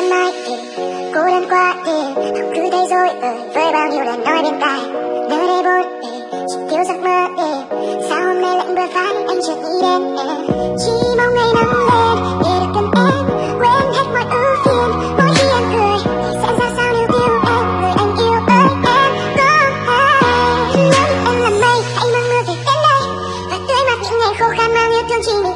lần mai em cô đơn qua em không cứ thấy rồi ơi với bao nhiêu lời nói bên tai nơi đây vốn em ừ, chỉ thiếu giấc mơ em sao hôm nay lạnh bờ vai anh chợt nghĩ đến em chỉ mong ngày nắng lên, để được gần em, quên hết mọi ưu phiền. Mỗi khi em cười, thì sẽ ra sao nếu yêu em? Người anh yêu ơi, em có hay em là mây, hãy mang mưa về đến đây. Và tưới mát những ngày khô khan mang yêu thương chính mình